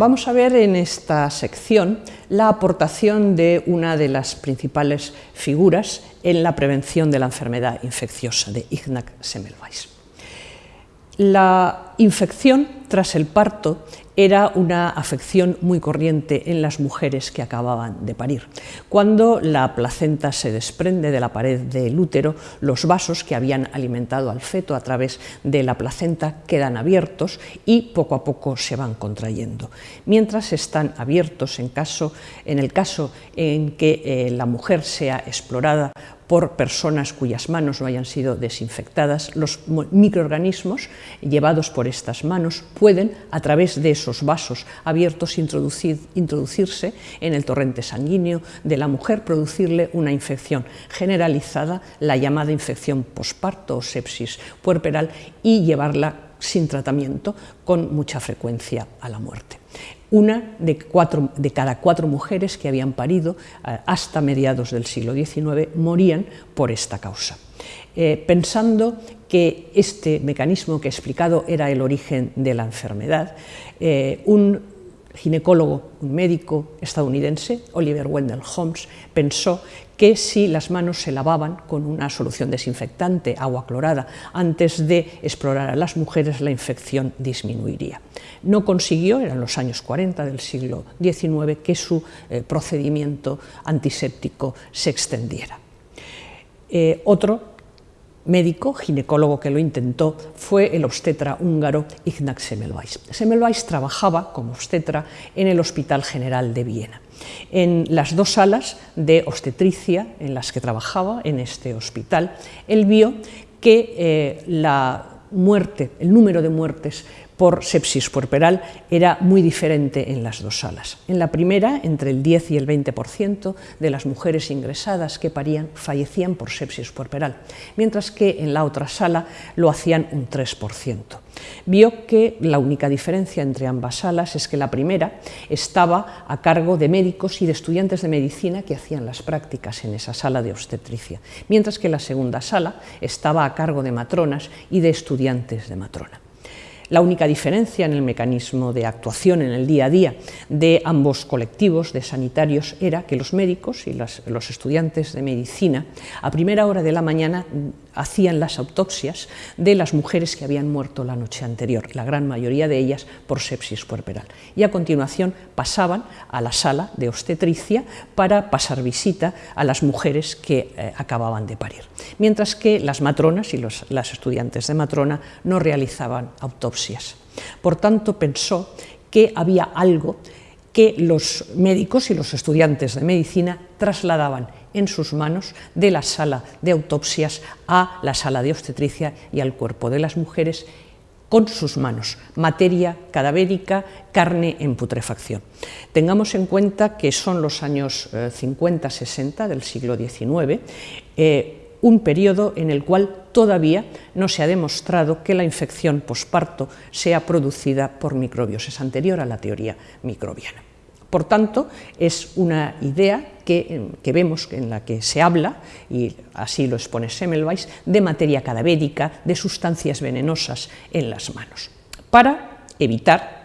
Vamos a ver en esta sección la aportación de una de las principales figuras en la prevención de la enfermedad infecciosa, de Ignaz Semmelweis. La infección tras el parto era una afección muy corriente en las mujeres que acababan de parir. Cuando la placenta se desprende de la pared del útero, los vasos que habían alimentado al feto a través de la placenta quedan abiertos y poco a poco se van contrayendo. Mientras están abiertos, en, caso, en el caso en que eh, la mujer sea explorada por personas cuyas manos no hayan sido desinfectadas, los microorganismos llevados por estas manos pueden, a través de esos vasos abiertos, introducirse en el torrente sanguíneo de la mujer, producirle una infección generalizada, la llamada infección posparto o sepsis puerperal, y llevarla sin tratamiento con mucha frecuencia a la muerte una de, cada cuatro mujeres que habían parido eh, hasta mediados del siglo XIX morían por esta causa. Eh, pensando que este mecanismo que he explicado era el origen de la enfermedad, eh, un ginecólogo, un médico estadounidense, Oliver Wendell Holmes, pensó que si las manos se lavaban con una solución desinfectante, agua clorada, antes de explorar a las mujeres, la infección disminuiría. No consiguió, eran los años 40 del siglo XIX, que su eh, procedimiento antiséptico se extendiera. Eh, otro médico, ginecólogo que lo intentó, fue el obstetra húngaro Ignaz Semmelweis. Semmelweis trabajaba como obstetra en el Hospital General de Viena. En las dos salas de obstetricia en las que trabajaba en este hospital, él vio que eh, la muerte, el número de muertes por sepsis puerperal era muy diferente en las dos salas. En la primera, entre el 10 y el 20% de las mujeres ingresadas que parían fallecían por sepsis puerperal, mientras que en la otra sala lo hacían un 3%. Vio que la única diferencia entre ambas salas es que la primera estaba a cargo de médicos y de estudiantes de medicina que hacían las prácticas en esa sala de obstetricia, mientras que la segunda sala estaba a cargo de matronas y de estudiantes de matrona. La única diferencia en el mecanismo de actuación en el día a día de ambos colectivos de sanitarios era que los médicos y los estudiantes de medicina a primera hora de la mañana hacían las autopsias de las mujeres que habían muerto la noche anterior, la gran mayoría de ellas por sepsis puerperal. Y a continuación pasaban a la sala de obstetricia para pasar visita a las mujeres que eh, acababan de parir, mientras que las matronas y los, las estudiantes de matrona no realizaban autopsias. Por tanto, pensó que había algo que los médicos y los estudiantes de medicina trasladaban en sus manos de la sala de autopsias a la sala de obstetricia y al cuerpo de las mujeres con sus manos, materia cadavérica, carne en putrefacción. Tengamos en cuenta que son los años 50-60 eh, del siglo XIX, un periodo en el cual todavía no se ha demostrado que la infección posparto sea producida por microbios, es anterior a la teoría microbiana. Por tanto, es una idea que, vemos en la que se habla, y así lo expone Semmelweis, de materia cadavérica, de sustancias venenosas en las manos, para evitar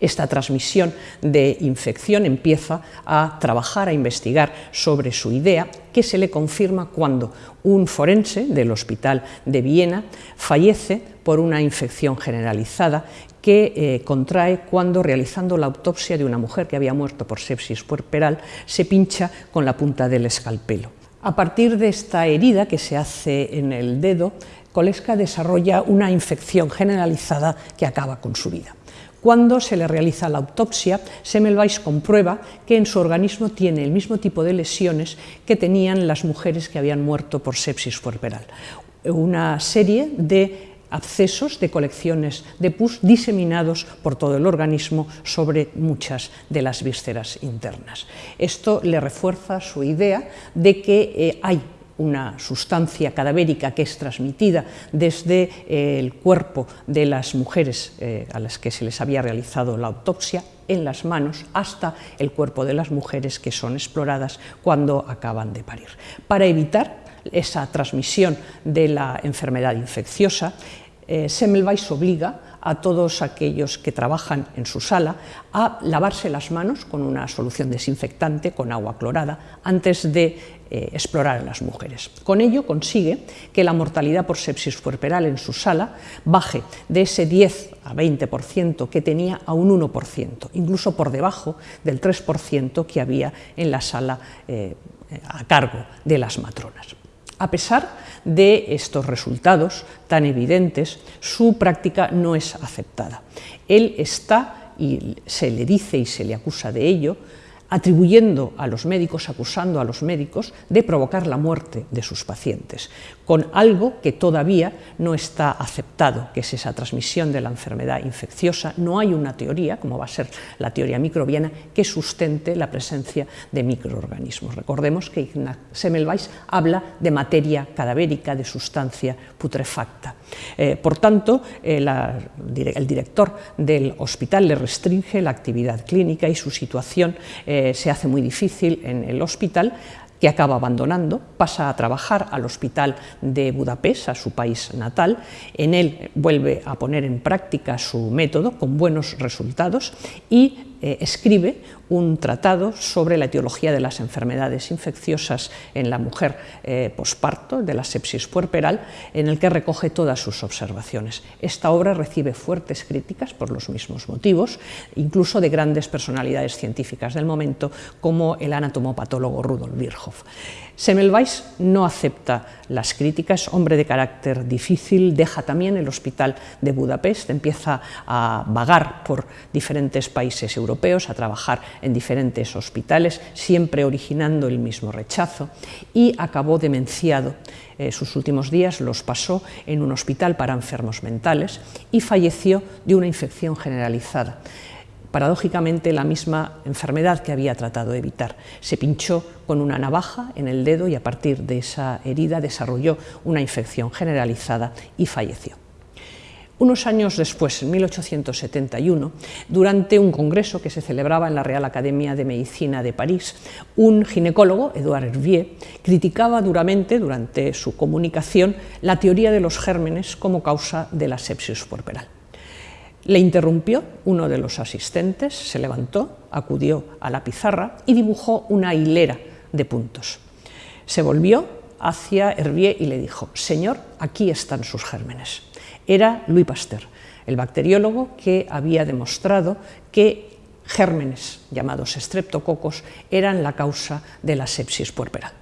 esta transmisión de infección empieza a trabajar, a investigar sobre su idea, que se le confirma cuando un forense del Hospital de Viena fallece por una infección generalizada que eh, contrae cuando realizando la autopsia de una mujer que había muerto por sepsis puerperal se pincha con la punta del escalpelo. A partir de esta herida que se hace en el dedo, Koleska desarrolla una infección generalizada que acaba con su vida. Cuando se le realiza la autopsia, Semmelweis comprueba que en su organismo tiene el mismo tipo de lesiones que tenían las mujeres que habían muerto por sepsis puerperal. Una serie de abscesos de colecciones de pus diseminados por todo el organismo sobre muchas de las vísceras internas. Esto le refuerza su idea de que eh, hay una sustancia cadavérica que es transmitida desde eh, el cuerpo de las mujeres eh, a las que se les había realizado la autopsia en las manos hasta el cuerpo de las mujeres que son exploradas cuando acaban de parir. Para evitar esa transmisión de la enfermedad infecciosa, eh, Semmelweis obliga a todos aquellos que trabajan en su sala a lavarse las manos con una solución desinfectante con agua clorada antes de eh, explorar a las mujeres. Con ello consigue que la mortalidad por sepsis puerperal en su sala baje de ese 10 a 20% que tenía a un 1%, incluso por debajo del 3% que había en la sala eh, a cargo de las matronas. A pesar de estos resultados tan evidentes, su práctica no es aceptada. Él está, y se le dice y se le acusa de ello, atribuyendo a los médicos, acusando a los médicos de provocar la muerte de sus pacientes, con algo que todavía no está aceptado, que es esa transmisión de la enfermedad infecciosa. No hay una teoría, como va a ser la teoría microbiana, que sustente la presencia de microorganismos. Recordemos que Ignaz Semmelweis habla de materia cadavérica, de sustancia putrefacta. Eh, por tanto, eh, el director del hospital le restringe la actividad clínica y su situación eh, se hace muy difícil en el hospital que acaba abandonando, pasa a trabajar al hospital de Budapest, a su país natal, en él vuelve a poner en práctica su método con buenos resultados y eh, escribe un tratado sobre la etiología de las enfermedades infecciosas en la mujer eh, posparto, de la sepsis puerperal, en el que recoge todas sus observaciones. Esta obra recibe fuertes críticas por los mismos motivos, incluso de grandes personalidades científicas del momento, como el anatomopatólogo Rudolf Virchow. Semmelweis no acepta las críticas, hombre de carácter difícil, deja también el hospital de Budapest, empieza a vagar por diferentes países a trabajar en diferentes hospitales, siempre originando el mismo rechazo, y acabó demenciado. Eh, sus últimos días los pasó en un hospital para enfermos mentales y falleció de una infección generalizada paradójicamente la misma enfermedad que había tratado de evitar. Se pinchó con una navaja en el dedo y a partir de esa herida desarrolló una infección generalizada y falleció. Unos años después, en 1871, durante un congreso que se celebraba en la Real Academia de Medicina de París, un ginecólogo, Edouard Hervier, criticaba duramente, durante su comunicación, la teoría de los gérmenes como causa de la sepsis puerperal. Le interrumpió uno de los asistentes, se levantó, acudió a la pizarra y dibujó una hilera de puntos. Se volvió hacia Hervier y le dijo, Señor, aquí están sus gérmenes. Era Louis Pasteur, el bacteriólogo que había demostrado que gérmenes llamados estreptococos eran la causa de la sepsis puerperal.